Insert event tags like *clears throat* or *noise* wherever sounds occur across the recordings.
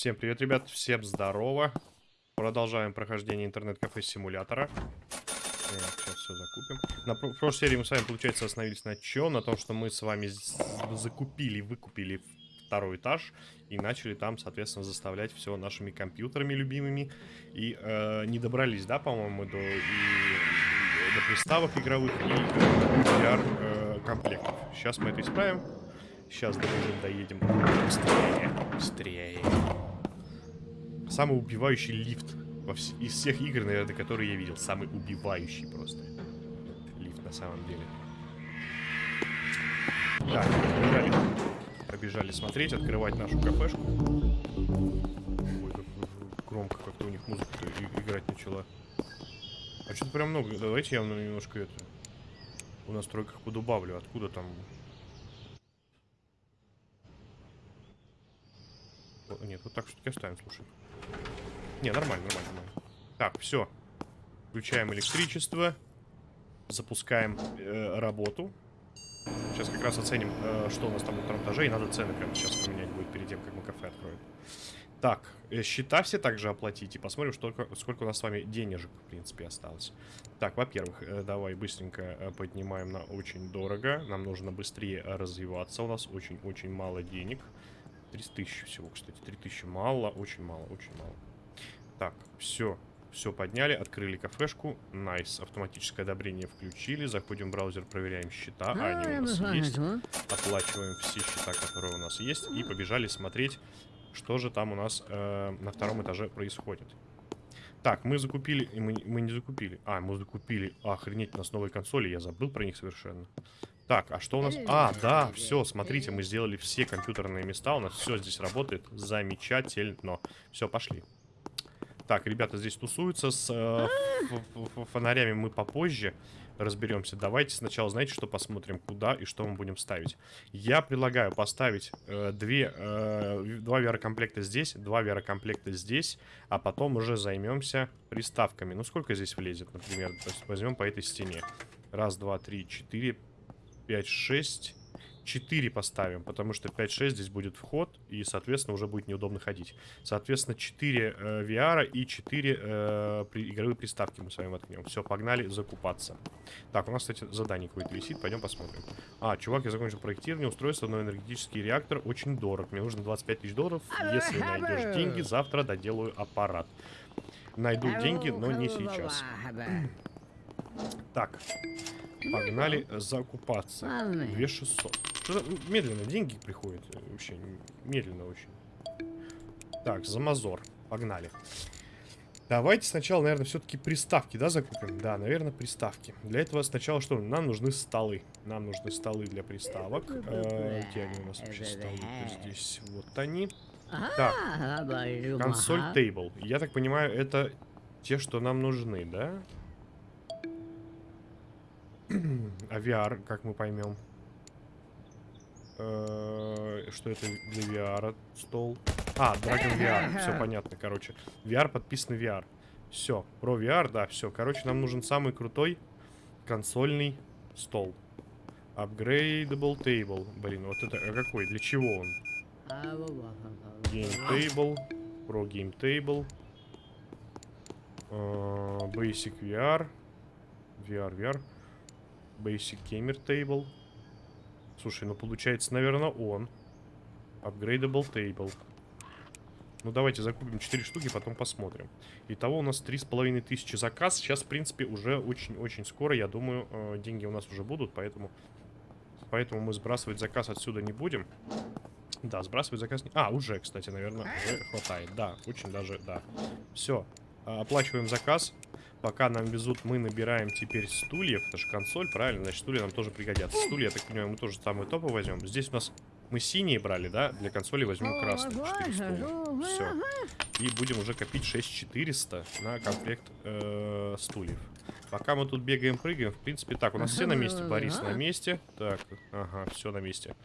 Всем привет, ребят, всем здорово. Продолжаем прохождение интернет-кафе симулятора. сейчас все закупим. На пр прошлой серии мы с вами, получается, остановились на чем? На том, что мы с вами закупили, выкупили второй этаж и начали там, соответственно, заставлять все нашими компьютерами любимыми. И э, не добрались, да, по-моему, до, до приставок игровых и VR-комплектов. Э, Сейчас мы это исправим. Сейчас добежим, доедем. Быстрее, быстрее. Самый убивающий лифт вс из всех игр, наверное, которые я видел. Самый убивающий просто. Лифт на самом деле. Так, побежали. Побежали смотреть, открывать нашу кафешку. Ой, как громко как-то у них музыка играть начала. А что-то прям много. Давайте я немножко это... В настройках подубавлю. Откуда там Нет, вот так все-таки оставим, слушай. Не, нормально, нормально, нормально. Так, все. Включаем электричество. Запускаем э, работу. Сейчас как раз оценим, э, что у нас там на этаже. И надо цены прямо сейчас поменять будет перед тем, как мы кафе откроем. Так, э, счета все также оплатить. И посмотрим, что, сколько у нас с вами денежек, в принципе, осталось. Так, во-первых, э, давай быстренько э, поднимаем на очень дорого. Нам нужно быстрее развиваться. У нас очень-очень мало денег. 30 тысяч всего, кстати. 3 тысячи мало, очень мало, очень мало. Так, все. Все подняли, открыли кафешку. Nice. Автоматическое одобрение включили. Заходим в браузер, проверяем счета. А, они у нас есть. Оплачиваем все счета, которые у нас есть. И побежали смотреть, что же там у нас э, на втором этаже происходит. Так, мы закупили... Мы, мы не закупили. А, мы закупили. Охренеть, у нас новые консоли. Я забыл про них совершенно. Так, а что у нас? А, да, все, смотрите, мы сделали все компьютерные места. У нас все здесь работает замечательно. Все, пошли. Так, ребята здесь тусуются с э, фонарями мы попозже разберемся. Давайте сначала, знаете, что посмотрим, куда и что мы будем ставить. Я предлагаю поставить э, две, э, два VR-комплекта здесь, два VR-комплекта здесь, а потом уже займемся приставками. Ну, сколько здесь влезет, например? То есть возьмем по этой стене. Раз, два, три, четыре, 5, 6, 4 поставим, потому что 5-6 здесь будет вход, и, соответственно, уже будет неудобно ходить. Соответственно, 4 э, VR и 4 э, при, игровые приставки мы с вами воткнем. Все, погнали закупаться. Так, у нас, кстати, задание какое-то висит, пойдем посмотрим. А, чувак, я закончил проектирование устройства, но энергетический реактор очень дорог. Мне нужно 25 тысяч долларов. Если найдешь деньги, завтра доделаю аппарат. Найду деньги, но не сейчас. Так, Погнали закупаться. 2600. Что-то медленно деньги приходят. Э, вообще, медленно очень. Так, замазор. Погнали. Давайте сначала, наверное, все-таки приставки, да, закупим? Да, наверное, приставки. Для этого сначала что? Нам нужны столы. Нам нужны столы для приставок. Э, где они у нас вообще столы? Здесь вот они. Так, консоль тейбл. Я так понимаю, это те, что нам нужны, да? *clears throat* а VR, как мы поймем? Э, что это для VR стол? А, Dragon VR. *laughs* Все понятно, короче. VR подписан VR. Все, про VR, да, все. Короче, нам нужен самый крутой консольный стол. Upgradable table. Блин, вот это а какой? Для чего он? Game table. Pro game table. Uh, basic VR. VR, VR. Basic Gamer Table. Слушай, ну получается, наверное, он. Upgradable Table. Ну, давайте закупим 4 штуки, потом посмотрим. Итого у нас 3,5 тысячи заказ. Сейчас, в принципе, уже очень-очень скоро, я думаю, э, деньги у нас уже будут, поэтому... Поэтому мы сбрасывать заказ отсюда не будем. Да, сбрасывать заказ не... А, уже, кстати, наверное, уже хватает. Да, очень даже, да. Все, оплачиваем заказ. Пока нам везут, мы набираем теперь стульев. Это же консоль, правильно? Значит, стулья нам тоже пригодятся. Стулья, я так понимаю, мы тоже самые топы возьмем. Здесь у нас мы синие брали, да? Для консоли возьмем красные. 4 стула. Все. И будем уже копить 6400 на комплект э, стульев. Пока мы тут бегаем, прыгаем, в принципе, так, у нас все на месте. Борис на месте. Так, ага, все на месте.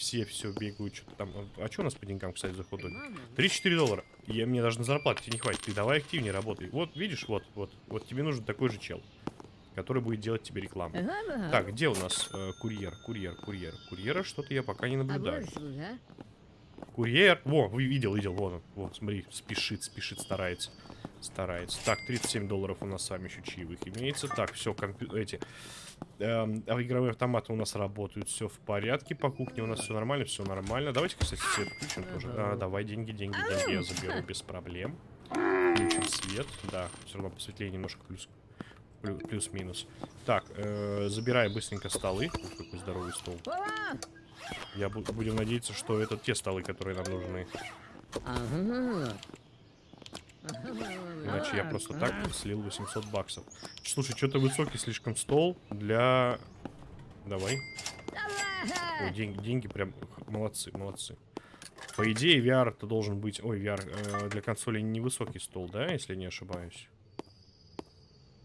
Все, все бегают, что-то там. А что у нас по деньгам, кстати, за хот 3-4 доллара. Я, мне даже на зарплату тебе не хватит. Ты давай активнее работай. Вот, видишь, вот, вот. Вот тебе нужен такой же чел. Который будет делать тебе рекламу. Так, где у нас э, курьер, курьер, курьер? Курьера что-то я пока не наблюдаю. Курьер. Во, вы видел, видел, вон он. Вот, смотри, спешит, спешит, старается. Старается. Так, 37 долларов у нас с вами еще чаевых имеется. Так, все, компью... эти... А игровые автоматы у нас работают, все в порядке. По кухне у нас все нормально, все нормально. Давайте, кстати, свет включим тоже. А, давай, деньги, деньги, деньги я заберу без проблем. Включим свет. Да, все равно посветлее немножко плюс плю- плюс-минус. Так, э, забирай быстренько столы. Ух, какой здоровый стол. Я бу- будем надеяться, что это те столы, которые нам нужны. Иначе я просто так слил 800 баксов. Слушай, что-то высокий слишком стол для... Давай. Ой, деньги, деньги прям молодцы, молодцы. По идее, VR это должен быть... Ой, VR э, для консоли невысокий стол, да, если не ошибаюсь?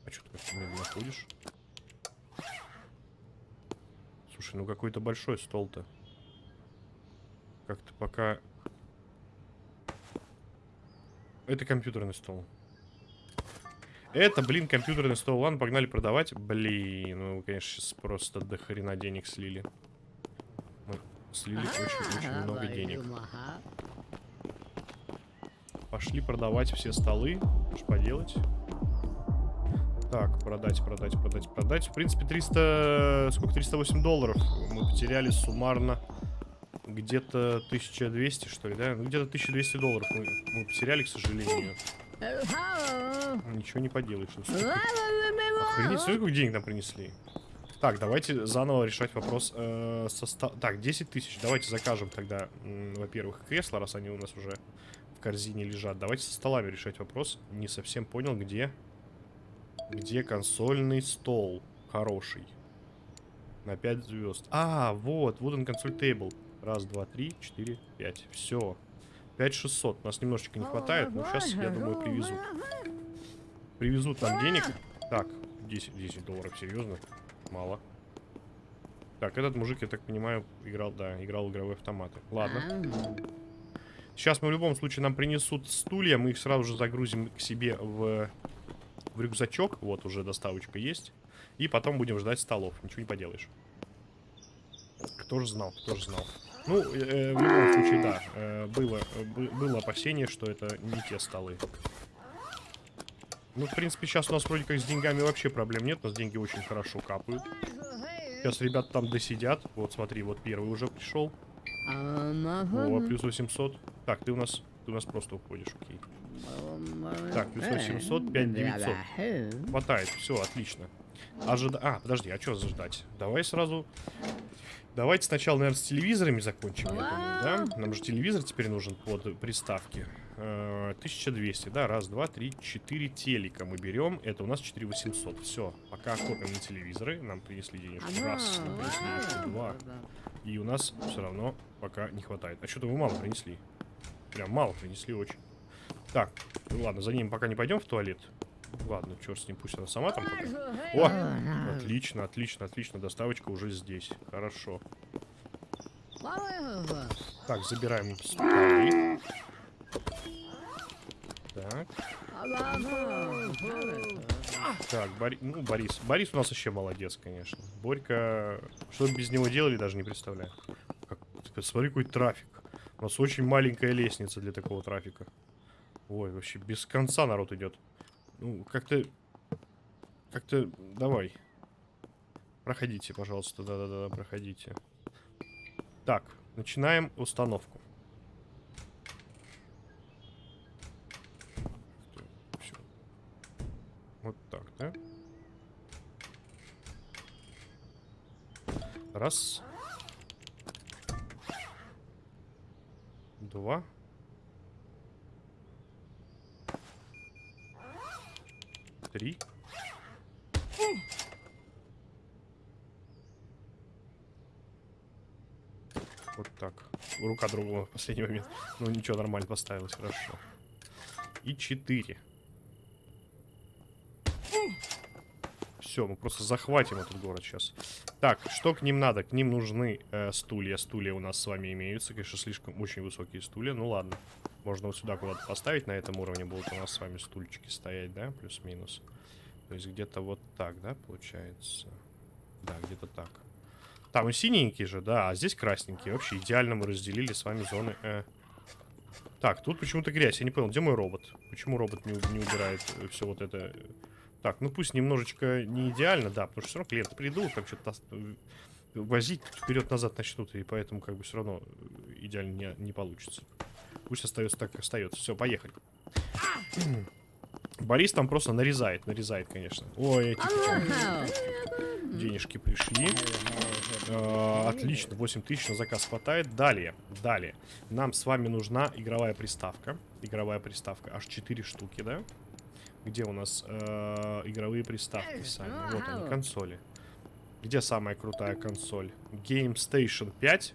А что ты как медленно ходишь? Слушай, ну какой-то большой стол-то. Как-то пока... Это компьютерный стол. Это, блин, компьютерный стол. Ладно, погнали продавать. Блин, ну, вы, конечно, сейчас просто до хрена денег слили. Мы слили очень-очень много денег. Пошли продавать все столы. Что поделать? Так, продать, продать, продать, продать. В принципе, 300... Сколько? 308 долларов мы потеряли суммарно. Где-то 1200, что ли, да? Ну, где-то 1200 долларов мы, мы потеряли, к сожалению. Ничего не поделаешь. ну, Охренеть, сколько денег нам принесли. Так, давайте заново решать вопрос э, со ста- Так, 10 тысяч. Давайте закажем тогда, во-первых, кресла, раз они у нас уже в корзине лежат. Давайте со столами решать вопрос. Не совсем понял, где... Где консольный стол хороший. На 5 звезд. А, вот, вот он консоль тейбл. Раз, два, три, четыре, пять. Все. 5600. Нас немножечко не хватает, но сейчас, я думаю, привезут. Привезут нам денег. Так, 10, 10 долларов, серьезно? Мало. Так, этот мужик, я так понимаю, играл, да, играл в игровые автоматы. Ладно. Сейчас мы в любом случае нам принесут стулья, мы их сразу же загрузим к себе в, в рюкзачок. Вот уже доставочка есть. И потом будем ждать столов. Ничего не поделаешь. Кто же знал, кто же знал. Ну, э, в любом случае, да, э, было, э, бы- было опасение, что это не те столы. Ну, в принципе, сейчас у нас вроде как с деньгами вообще проблем нет. У нас деньги очень хорошо капают. Сейчас ребята там досидят. Вот, смотри, вот первый уже пришел. О, плюс 800. Так, ты у нас, ты у нас просто уходишь, окей. Так, плюс 800, 5900. Хватает, все, отлично. Ожида... А, подожди, а что заждать? Давай сразу... Давайте сначала, наверное, с телевизорами закончим, я думаю, да? Нам же телевизор теперь нужен под приставки. Э, 1200, да, раз, два, три, четыре телека мы берем. Это у нас 4800. Все, пока копим на телевизоры. Нам принесли денежку. Раз, нам принесли денежку. Два. И у нас все равно пока не хватает. А что-то вы мало принесли. Прям мало принесли очень. Так, ну ладно, за ним пока не пойдем в туалет. Ладно, черт с ним, пусть она сама там пока. О, отлично, отлично, отлично. Доставочка уже здесь. Хорошо. Так, забираем столы. Так, так, Бори- ну, Борис. Борис у нас вообще молодец, конечно. Борька, что без него делали, даже не представляю. Как, смотри, какой трафик. У нас очень маленькая лестница для такого трафика. Ой, вообще без конца народ идет. Ну, как-то... Как-то... Давай. Проходите, пожалуйста. Да-да-да, проходите. Так, начинаем установку. Всё. Вот так, да? Раз. Два. Три. Вот так. Рука другого в последний момент. Ну ничего, нормально поставилась, хорошо. И четыре. Все, мы просто захватим этот город сейчас. Так, что к ним надо? К ним нужны э, стулья. Стулья у нас с вами имеются. Конечно, слишком очень высокие стулья. Ну ладно. Можно вот сюда куда-то поставить. На этом уровне будут у нас с вами стульчики стоять, да? Плюс-минус. То есть где-то вот так, да, получается? Да, где-то так. Там и синенький же, да, а здесь красненький. Вообще идеально мы разделили с вами зоны. Э. Так, тут почему-то грязь. Я не понял, где мой робот? Почему робот не, не убирает все вот это? Так, ну пусть немножечко не идеально, да, потому что все равно клиенты придут, там что-то возить вперед-назад начнут, и поэтому как бы все равно идеально не, не получится. Пусть остается так, как остается. Все, поехали. Борис там просто нарезает, нарезает, конечно. Ой, эти денежки пришли. Э, отлично, 8 тысяч на заказ хватает. Далее, далее. Нам с вами нужна игровая приставка. Игровая приставка, аж 4 штуки, да? Где у нас э, игровые приставки сами? Вот они, консоли. Где самая крутая консоль? Game Station 5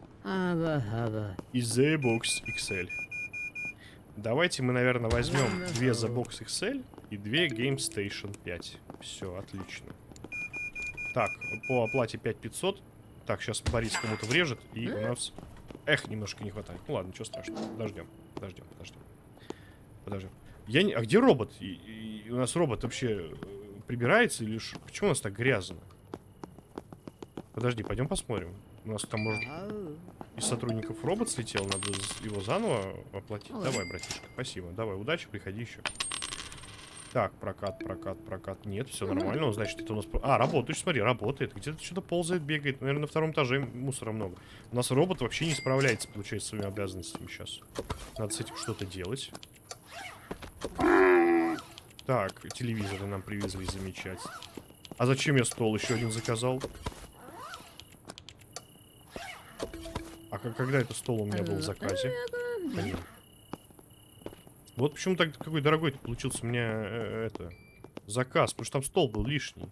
и The Box XL. Давайте мы, наверное, возьмем две The Box XL и две Game Station 5. Все, отлично. Так, по оплате 5500. Так, сейчас Борис кому-то врежет, и у нас... Эх, немножко не хватает. Ну ладно, ничего страшного. Подождем, подождем, подождем. Подождем. Я не... А где робот? И, и у нас робот вообще э, прибирается или что? Почему у нас так грязно? Подожди, пойдем посмотрим. У нас там, может, из сотрудников робот слетел, надо его заново оплатить. Давай, братишка, спасибо. Давай, удачи, приходи еще. Так, прокат, прокат, прокат. Нет, все нормально. Он, значит, это у нас... А, работает, смотри, работает. Где-то что-то ползает, бегает. Наверное, на втором этаже мусора много. У нас робот вообще не справляется, получается, своими обязанностями сейчас. Надо с этим что-то делать. Так, телевизоры нам привезли, замечательно. А зачем я стол еще один заказал? А когда это стол у меня был в заказе? Блин. Вот почему так какой дорогой получился у меня э, это заказ, потому что там стол был лишний.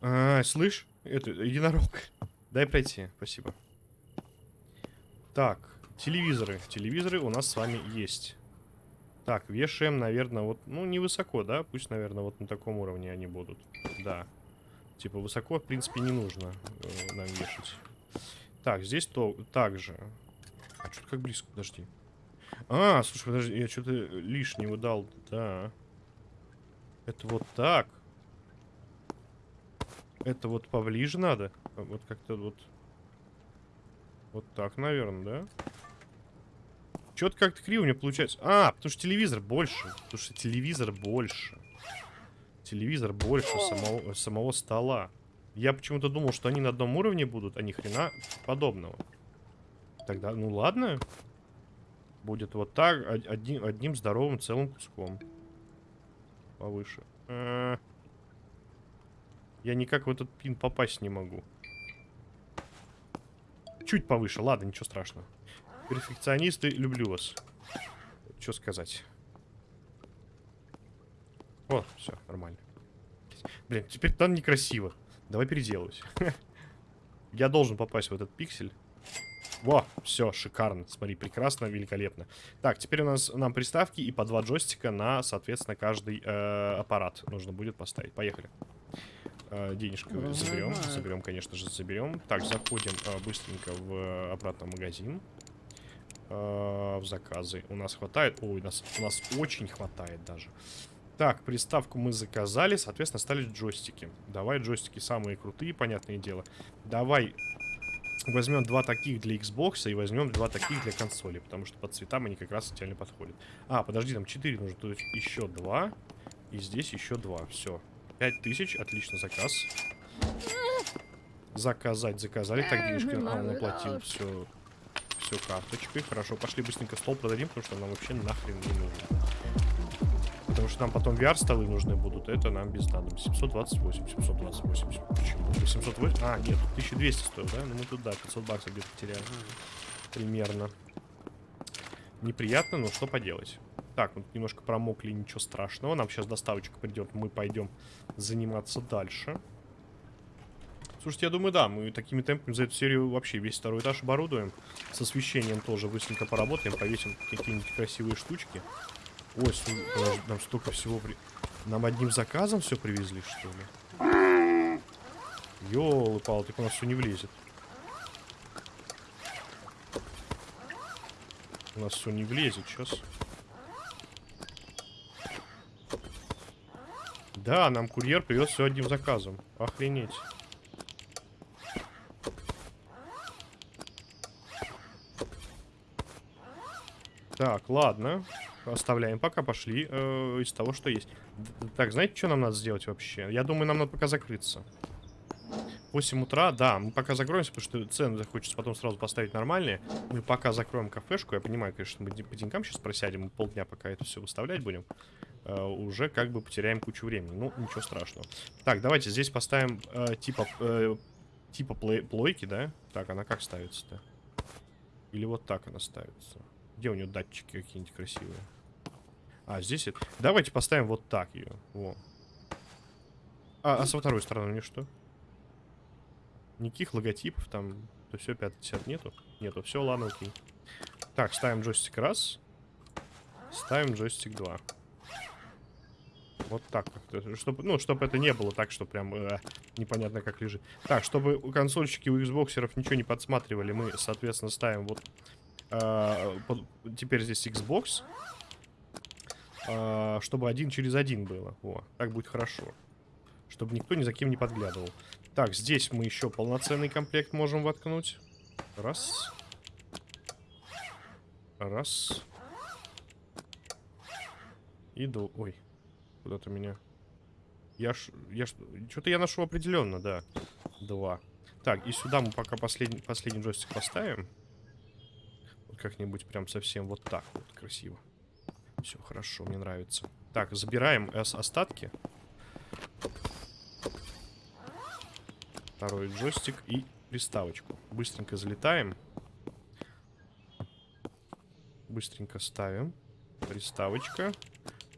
А, слышь, это единорог. *laughs* Дай пройти, спасибо. Так, телевизоры. Телевизоры у нас с вами есть. Так, вешаем, наверное, вот, ну, невысоко, да? Пусть, наверное, вот на таком уровне они будут. Да. Типа, высоко, в принципе, не нужно э, нам вешать. Так, здесь то так же. А что-то как близко, подожди. А, слушай, подожди, я что-то лишнего дал. Да. Это вот так. Это вот поближе надо. Вот как-то вот... Вот так, наверное, да? Что-то как-то криво мне получается. А, потому что телевизор больше. Потому что телевизор больше. Телевизор больше самого, самого стола. Я почему-то думал, что они на одном уровне будут, а ни хрена подобного. Тогда, ну ладно. Будет вот так, одним, одним здоровым целым куском. Повыше. -а. Я никак в этот пин попасть не могу. Чуть повыше, ладно, ничего страшного. Перфекционисты, люблю вас. Что сказать? О, все, нормально. Блин, теперь там некрасиво. Давай переделывать. *laughs* Я должен попасть в этот пиксель. Во, все, шикарно. Смотри, прекрасно, великолепно. Так, теперь у нас нам приставки и по два джойстика на, соответственно, каждый э, аппарат нужно будет поставить. Поехали. Э, денежку заберем. Заберем, конечно же, заберем. Так, заходим э, быстренько в э, обратно магазин. Э, в заказы. У нас хватает? Ой, у нас, у нас очень хватает даже. Так, приставку мы заказали, соответственно, остались джойстики. Давай джойстики самые крутые, понятное дело. Давай возьмем два таких для Xbox и возьмем два таких для консоли, потому что по цветам они как раз идеально подходят. А, подожди, там 4 нужно, есть еще два. И здесь еще два, все. 5000, отлично, заказ. Заказать, заказали. Так, денежки, он оплатил все, все карточкой. Хорошо, пошли быстренько стол продадим, потому что нам вообще нахрен не нужно. Потому что нам потом VR-столы нужны будут. Это нам без надо. 728, 728. Почему? 708? А, нет, 1200 стоит, да? Ну мы тут, да, 500 баксов где-то потеряли. Примерно. Неприятно, но что поделать. Так, вот немножко промокли, ничего страшного. Нам сейчас доставочка придет, мы пойдем заниматься дальше. Слушайте, я думаю, да, мы такими темпами за эту серию вообще весь второй этаж оборудуем. С освещением тоже быстренько поработаем, повесим какие-нибудь красивые штучки. Ой, су... Нам столько всего... При... Нам одним заказом все привезли, что ли? Ёлы-палы, типа у нас все не влезет. У нас все не влезет сейчас. Да, нам курьер привез все одним заказом. Охренеть. Так. Ладно. Оставляем пока, пошли э, из того, что есть. Так, знаете, что нам надо сделать вообще? Я думаю, нам надо пока закрыться. 8 утра, да, мы пока закроемся, потому что цены захочется потом сразу поставить нормальные. Мы пока закроем кафешку. Я понимаю, конечно, мы по деньгам сейчас просядем, мы полдня пока это все выставлять будем. Э, уже как бы потеряем кучу времени. Ну, ничего страшного. Так, давайте здесь поставим э, типа, э, типа плей- плойки, да? Так, она как ставится-то? Или вот так она ставится? Где у нее датчики какие-нибудь красивые? А, здесь это... Давайте поставим вот так ее. Во. А, а со второй стороны у нее что? Никаких логотипов там, то все 50 нету? Нету, все, ладно, окей. Так, ставим джойстик раз. Ставим джойстик два. Вот так как-то, чтобы, ну, чтобы это не было так, что прям э, непонятно как лежит. Так, чтобы у консольщики, у Xboxеров ничего не подсматривали, мы, соответственно, ставим вот... э, теперь здесь Xbox. э, чтобы один через один было. О, так будет хорошо. Чтобы никто ни за кем не подглядывал. Так, здесь мы еще полноценный комплект можем воткнуть. Раз. Раз. И до... Ой. Куда-то меня... Я ж... Я ж... Что-то я нашел определенно, да. Два. Так, и сюда мы пока последний, последний джойстик поставим. Как-нибудь прям совсем вот так вот красиво. Все хорошо, мне нравится. Так, забираем остатки. Второй джойстик и приставочку. Быстренько залетаем. Быстренько ставим. Приставочка.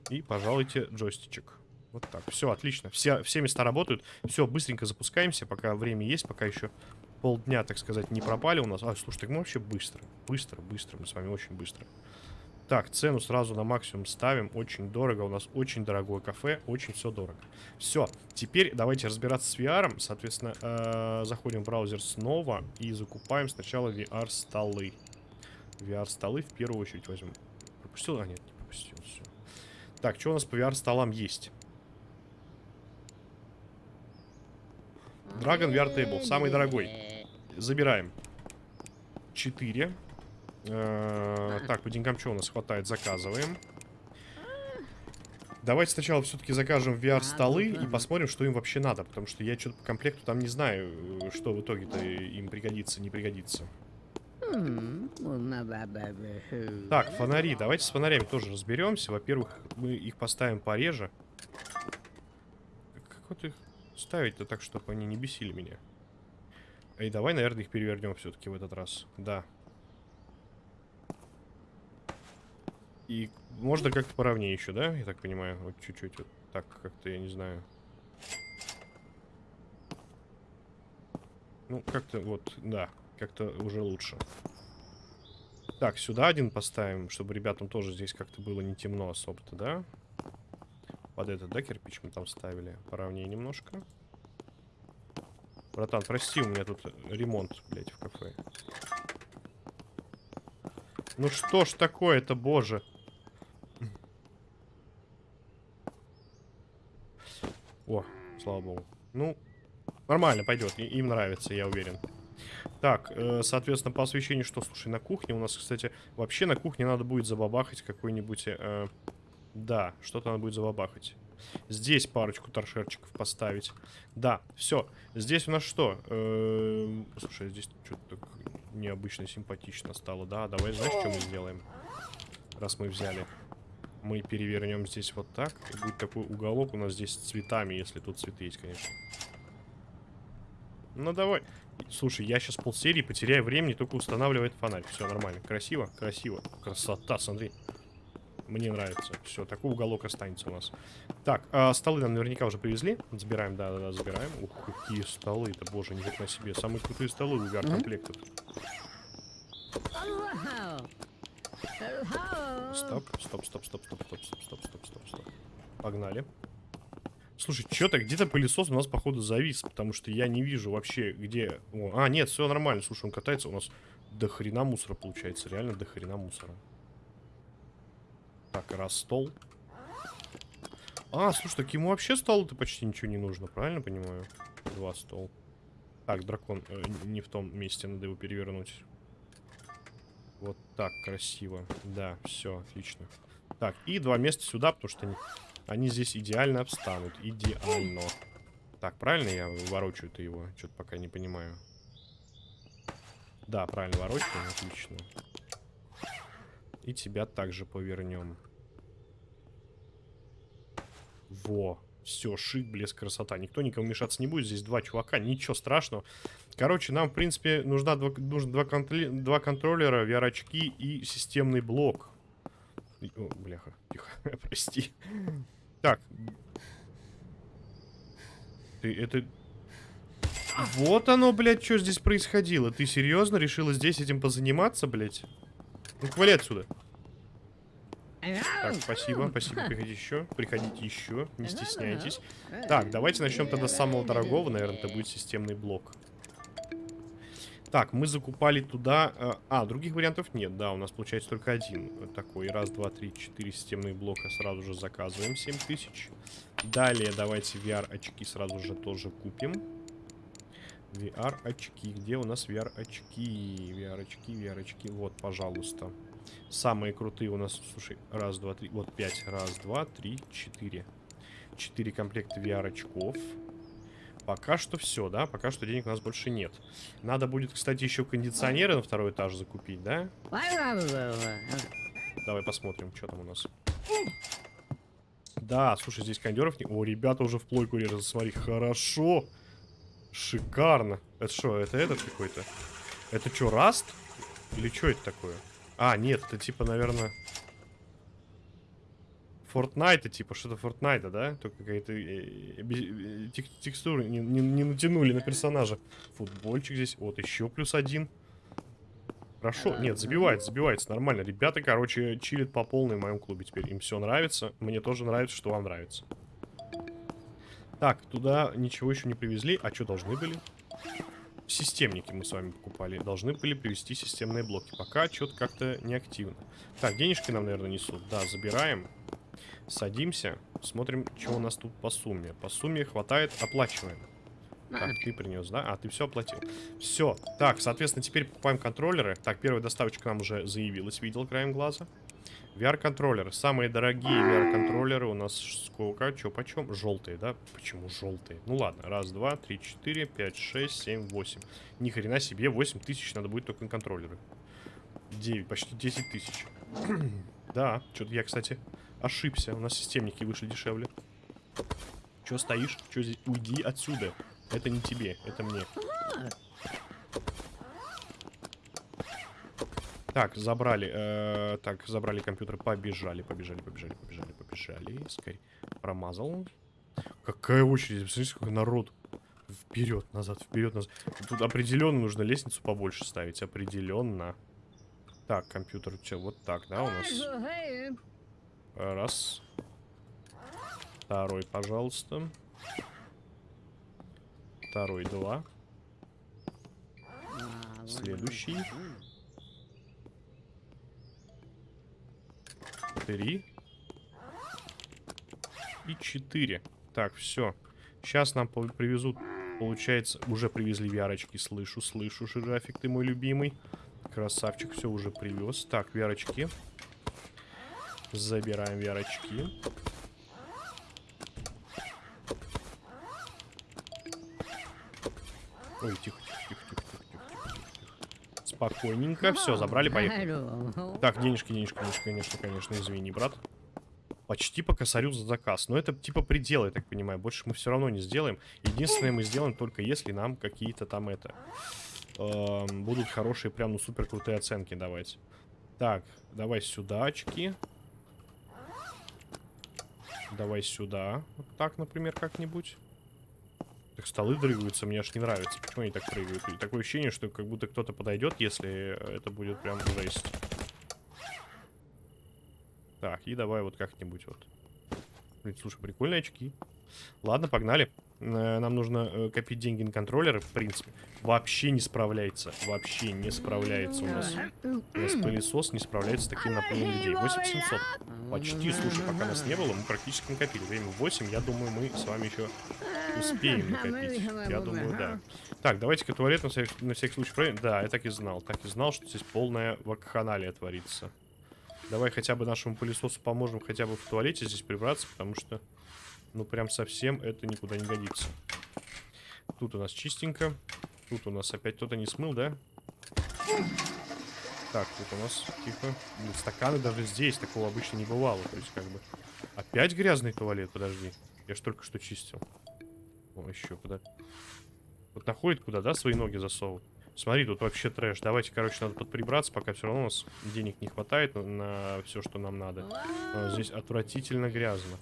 И, пожалуйте, джойстичек. Вот так. Все, отлично. Все, все места работают. Все, быстренько запускаемся, пока время есть, пока еще полдня, так сказать, не пропали у нас. А, слушай, так мы вообще быстро. Быстро, быстро. Мы с вами очень быстро. Так, цену сразу на максимум ставим. Очень дорого. У нас очень дорогое кафе. Очень все дорого. Все. Теперь давайте разбираться с VR. Соответственно, э, заходим в браузер снова и закупаем сначала VR-столы. VR-столы в первую очередь возьмем. Пропустил? А, нет, не пропустил. Все. Так, что у нас по VR-столам есть? Dragon VR Table. Самый дорогой. Забираем. 4. так, по деньгам что у нас хватает? Заказываем. Давайте сначала все-таки закажем VR-столы и посмотрим, что им вообще надо. Потому что я что-то по комплекту там не знаю, э, что в итоге-то им пригодится, не пригодится. Так, фонари. Давайте с фонарями тоже разберемся. Во-первых, мы их поставим пореже. Как вот их ставить-то так, чтобы они не бесили меня? Эй, давай, наверное, их перевернем все-таки в этот раз. Да. И можно как-то поровнее еще, да? Я так понимаю. Вот чуть-чуть вот так как-то, я не знаю. Ну, как-то вот, да. Как-то уже лучше. Так, сюда один поставим, чтобы ребятам тоже здесь как-то было не темно особо-то, да? Под этот, да, кирпич мы там ставили? Поровнее немножко. Братан, прости, у меня тут ремонт, блядь, в кафе. Ну что ж такое-то, боже? О, слава богу. Ну, нормально пойдет, им нравится, я уверен. Так, э, соответственно, по освещению что? Слушай, на кухне у нас, кстати, вообще на кухне надо будет забабахать какой-нибудь... э, да, что-то надо будет забабахать. Здесь парочку торшерчиков поставить. Да, все. Здесь у нас что? Эм, слушай, здесь что-то так необычно симпатично стало. Да, давай, знаешь, что мы сделаем? Раз мы взяли. Мы перевернем здесь вот так. Будет такой уголок у нас здесь с цветами, если тут цветы есть, конечно. Ну, давай. Слушай, я сейчас полсерии потеряю времени, только устанавливает фонарь. Все нормально. Красиво, красиво. Красота, смотри. Мне нравится. Все, такой уголок останется у нас. Так, а, столы нам наверняка уже привезли. Забираем, да-да-да, забираем. Ух, какие столы-то, боже, не на себе. Самые крутые столы у VR-комплектов. Стоп, стоп, стоп, стоп, стоп, стоп, стоп, стоп, стоп, стоп, стоп. Погнали. Слушай, что-то где-то пылесос у нас, походу, завис, потому что я не вижу вообще, где... О, а, нет, все нормально. Слушай, он катается, у нас до хрена мусора получается. Реально до хрена мусора. Так, раз стол. А, слушай, так ему вообще столу-то почти ничего не нужно, правильно понимаю? Два стол. Так, дракон э, не в том месте, надо его перевернуть. Вот так красиво. Да, все, отлично. Так, и два места сюда, потому что они, они здесь идеально обстанут. Идеально. Так, правильно я ворочаю-то его? Что-то пока не понимаю. Да, правильно ворочаем, отлично. И тебя также повернем. Во. Все, шик, блеск, красота. Никто никому мешаться не будет. Здесь два чувака, ничего страшного. Короче, нам, в принципе, нужна два, нужно два, контроли, два контроллера, VR-очки и системный блок. О, бляха, тихо, *laughs* прости. Так. Ты, это... Вот оно, блядь, что здесь происходило. Ты серьезно решила здесь этим позаниматься, блядь? Ну, вали отсюда. Так, спасибо, спасибо, приходите еще, приходите еще, не стесняйтесь. Так, давайте начнем тогда с самого дорогого, наверное, это будет системный блок. Так, мы закупали туда... Э, а, других вариантов нет, да, у нас получается только один такой. Раз, два, три, четыре системные блока сразу же заказываем, 7000. Далее давайте VR-очки сразу же тоже купим. VR-очки, где у нас VR-очки? VR-очки, VR-очки, вот, пожалуйста. Самые крутые у нас, слушай, раз, два, три, вот пять, раз, два, три, четыре. Четыре комплекта VR-очков. Пока что все, да? Пока что денег у нас больше нет. Надо будет, кстати, еще кондиционеры на второй этаж закупить, да? Давай посмотрим, что там у нас. Да, слушай, здесь кондеров не... О, ребята уже в плойку режут, смотри, хорошо. Шикарно. Это что, это этот какой-то? Это что, раст? Или что это такое? А, нет, это типа, наверное... Фортнайта, типа, что-то Фортнайта, да? Только какая-то э, э, тек текстуры не, не, не натянули на персонажа. Футбольчик здесь. Вот, еще плюс один. Хорошо. Нет, забивается, забивается. Нормально. Ребята, короче, чилят по полной в моем клубе теперь. Им все нравится. Мне тоже нравится, что вам нравится. Так, туда ничего еще не привезли. А что должны были? системники мы с вами покупали. Должны были привести системные блоки. Пока что-то как-то неактивно. Так, денежки нам, наверное, несут. Да, забираем. Садимся. Смотрим, что у нас тут по сумме. По сумме хватает, оплачиваем. Так, ты принес, да? А, ты все оплатил. Все. Так, соответственно, теперь покупаем контроллеры. Так, первая доставочка нам уже заявилась, видел краем глаза. VR-контроллеры. Самые дорогие VR-контроллеры у нас сколько? Че, почем? Желтые, да? Почему желтые? Ну ладно. Раз, два, три, четыре, пять, шесть, семь, восемь. Ни хрена себе, 8 тысяч надо будет только на контроллеры. 9, почти 10 тысяч. *clears throat* да, что-то я, кстати, ошибся. У нас системники вышли дешевле. Че стоишь? Че здесь? Уйди отсюда. Это не тебе, это мне. Так, забрали. Э, так, забрали компьютер. Побежали, побежали, побежали, побежали, побежали. Скорее. Промазал. Какая очередь? Посмотрите, сколько народ. Вперед, назад, вперед, назад. Тут определенно нужно лестницу побольше ставить. Определенно. Так, компьютер, что, вот так, да, у нас? Раз. Второй, пожалуйста. Второй, два. Следующий. Три. И четыре. Так, все. Сейчас нам привезут, получается, уже привезли вярочки. Слышу, слышу, жирафик, ты мой любимый. Красавчик, все уже привез. Так, вярочки. Забираем вярочки. Ой, тихо. Спокойненько. Все, забрали, поехали. Так, денежки, денежки, денежки, конечно, конечно, извини, брат. Почти по косарю за заказ. Но это типа предел, я так понимаю. Больше мы все равно не сделаем. Единственное, мы сделаем только если нам какие-то там это... Э, будут хорошие, прям, ну, супер крутые оценки давать. Так, давай сюда очки. Давай сюда. Вот так, например, как-нибудь. Так столы дрыгаются, мне аж не нравится. Почему они так прыгают? И такое ощущение, что как будто кто-то подойдет, если это будет прям жесть. Так, и давай вот как-нибудь вот. Блин, слушай, прикольные очки. Ладно, погнали. Э, нам нужно э, копить деньги на контроллеры, в принципе. Вообще не справляется. Вообще не справляется у нас. У нас пылесос не справляется с таким наплывом людей. 8700. Почти, слушай, пока нас не было, мы практически накопили. Время 8, я думаю, мы с вами еще Успеем *laughs* накопить. Я думаю, да. Так, давайте-ка туалет на всякий, на всякий случай проверим. Да, я так и знал. Так и знал, что здесь полная вакханалия творится. Давай хотя бы нашему пылесосу поможем хотя бы в туалете здесь прибраться, потому что, ну, прям совсем это никуда не годится. Тут у нас чистенько. Тут у нас опять кто-то не смыл, да? Так, тут у нас тихо. Блин, стаканы даже здесь такого обычно не бывало. То есть, как бы... Опять грязный туалет, подожди. Я ж только что чистил. О, еще куда. Вот находит куда, да, свои ноги засовывает. Смотри, тут вообще трэш. Давайте, короче, надо подприбраться, пока все равно у нас денег не хватает на, на все, что нам надо. Но здесь отвратительно грязно.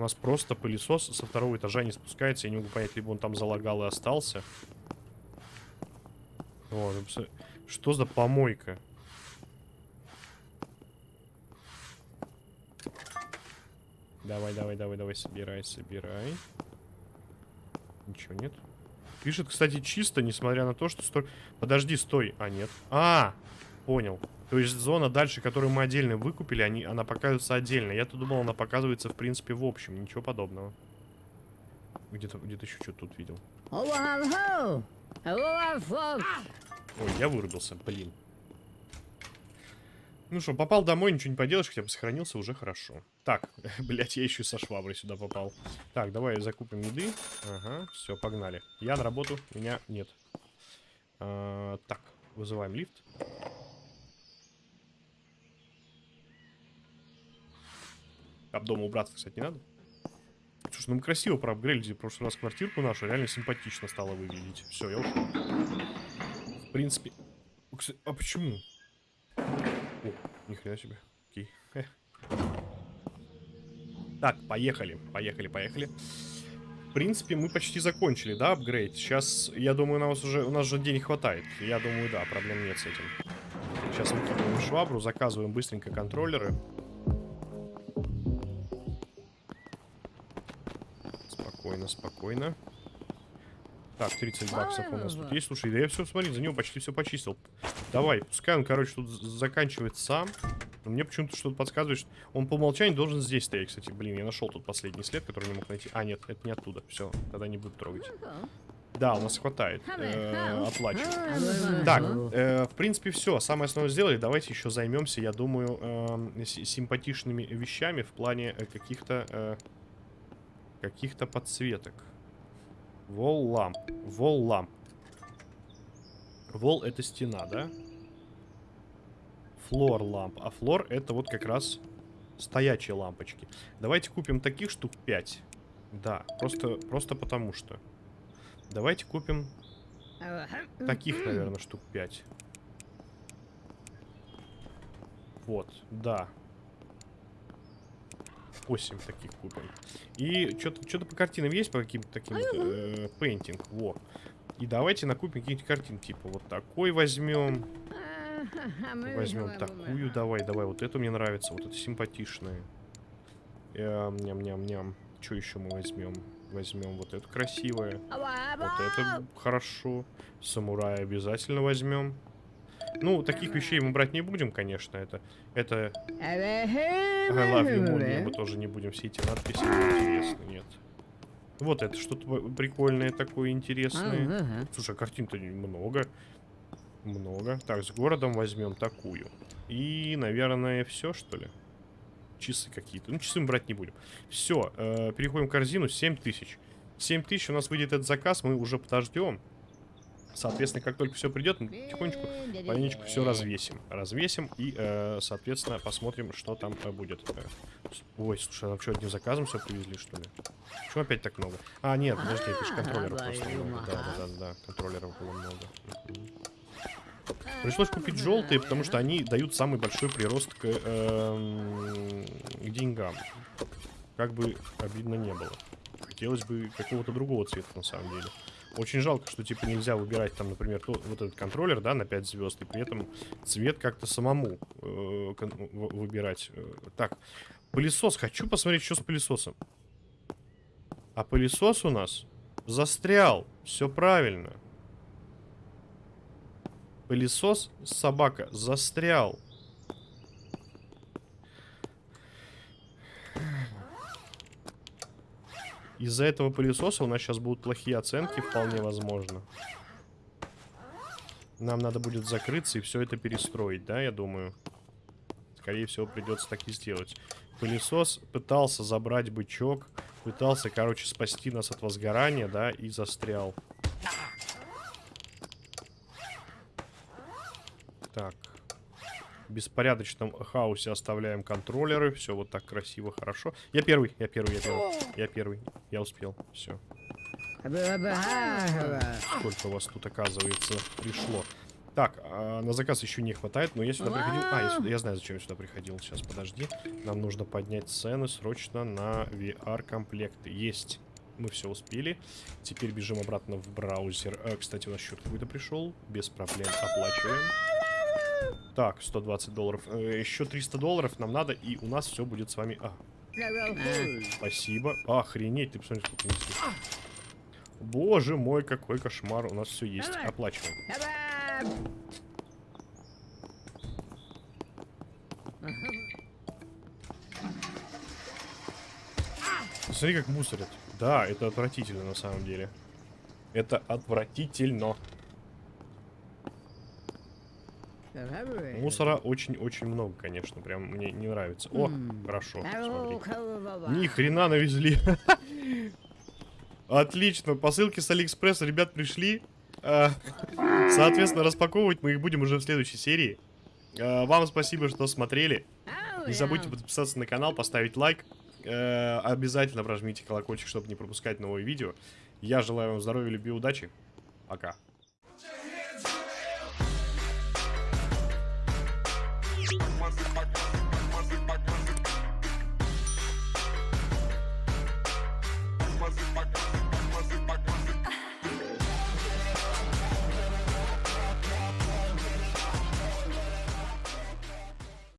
У нас просто пылесос со второго этажа не спускается. Я не могу понять, либо он там залагал и остался. О, что за помойка? Давай, давай, давай, давай, собирай, собирай. Ничего нет. Пишет, кстати, чисто, несмотря на то, что... Сто... Подожди, стой. А, нет. А, понял. То есть зона дальше, которую мы отдельно выкупили, они, она показывается отдельно. Я-то думал, она показывается, в принципе, в общем. Ничего подобного. Где-то где, -то, еще что-то тут видел. Ой, я вырубился, блин. Ну что, попал домой, ничего не поделаешь, хотя бы сохранился, уже хорошо. Так, *laughs* блять, я еще со шваброй сюда попал. Так, давай закупим еды. Ага, все, погнали. Я на работу, меня нет. А, так, вызываем лифт. Об дома убраться, кстати, не надо. Слушай, ну мы красиво проапгрейдили в прошлый раз квартирку нашу. Реально симпатично стало выглядеть. Все, я ушел. В принципе... А почему? О, нихрена себе. Окей. Так, поехали. Поехали, поехали. В принципе, мы почти закончили, да, апгрейд? Сейчас, я думаю, у нас уже, у нас же денег хватает. Я думаю, да, проблем нет с этим. Сейчас выкидываем швабру, заказываем быстренько контроллеры. Спокойно, спокойно. Так, 30 баксов у нас тут есть. Слушай, да я все, смотри, за него почти все почистил. Давай, пускай он, короче, тут заканчивает сам. Но мне почему-то что-то подсказывает, что он по умолчанию должен здесь стоять, кстати. Блин, я нашел тут последний след, который не мог найти. А, нет, это не оттуда. Все, тогда не буду трогать. Да, у нас хватает. Э, оплачиваю. Так, э, в принципе, все. Самое основное сделали. Давайте еще займемся, я думаю, э, симпатичными вещами в плане э, каких-то э, каких-то подсветок. Вол ламп. Вол ламп. Вол это стена, да? Флор ламп. А флор это вот как раз стоячие лампочки. Давайте купим таких штук 5. Да, просто, просто потому что. Давайте купим таких, наверное, штук 5. Вот, да. 8 таких купим. И что-то что по картинам есть, по каким-то таким вот, э, пейнтинг. Во. И давайте накупим какие-нибудь картины. Типа вот такой возьмем. Возьмем такую. Давай, давай. Вот эту мне нравится. Вот это симпатичная. Эм, ням-ням-ням. Что еще мы возьмем? Возьмем вот эту красивое. Вот это хорошо. Самурая обязательно возьмем. Ну, таких вещей мы брать не будем, конечно. Это, это I love you, Moon. Мы тоже не будем все эти надписи. Интересно, нет. Вот это что-то прикольное такое, интересное. Слушай, а картин-то много. Много. Так, с городом возьмем такую. И, наверное, все, что ли? Часы какие-то. Ну, часы мы брать не будем. Все, э, переходим в корзину. 7 тысяч. 7 тысяч у нас выйдет этот заказ, мы уже подождем. Соответственно, как только все придет, мы потихонечку, маленечко все развесим. Развесим и, э, соответственно, посмотрим, что там э, будет. Ой, слушай, а что, одним заказом все привезли, что ли? Почему опять так много? А, нет, подожди, это же контроллеров просто много. Да, да, да, да, контроллеров было много. Пришлось купить желтые, потому что они дают самый большой прирост к, э, к деньгам. Как бы обидно не было. Хотелось бы какого-то другого цвета, на самом деле. Очень жалко, что типа нельзя выбирать там, например, то, вот этот контроллер, да, на 5 звезд, и при этом цвет как-то самому э, выбирать. Э, так, пылесос. Хочу посмотреть, что с пылесосом. А пылесос у нас застрял. Все правильно. Пылесос, собака, застрял. Из-за этого пылесоса у нас сейчас будут плохие оценки, вполне возможно. Нам надо будет закрыться и все это перестроить, да, я думаю. Скорее всего, придется так и сделать. Пылесос пытался забрать бычок, пытался, короче, спасти нас от возгорания, да, и застрял. Так. Беспорядочном хаосе оставляем контроллеры. Все вот так красиво, хорошо. Я первый, я первый, я первый. Я первый. Я успел. Все. Сколько у вас тут, оказывается, пришло. Так, а на заказ еще не хватает, но я сюда приходил... А, я, сюда... я знаю, зачем я сюда приходил. Сейчас, подожди. Нам нужно поднять цены срочно на VR-комплекты. Есть. Мы все успели. Теперь бежим обратно в браузер. Э, кстати, у нас счет какой-то пришел. Без проблем оплачиваем. Так, 120 долларов. Э, еще 300 долларов нам надо, и у нас все будет с вами... А, спасибо. Охренеть, ты посмотри, сколько несешь. Боже мой, какой кошмар. У нас все есть. Оплачиваем. Смотри, как мусорят. Да, это отвратительно на самом деле. Это отвратительно. Мусора очень-очень много, конечно. Прям мне не нравится. О, хорошо. Смотри. Ни хрена навезли. Отлично. Посылки с Алиэкспресса, ребят, пришли. А, соответственно, распаковывать мы их будем уже в следующей серии. А, вам спасибо, что смотрели. Не забудьте подписаться на канал, поставить лайк. А, обязательно прожмите колокольчик, чтобы не пропускать новые видео. Я желаю вам здоровья, любви, удачи. Пока. Más, más, más.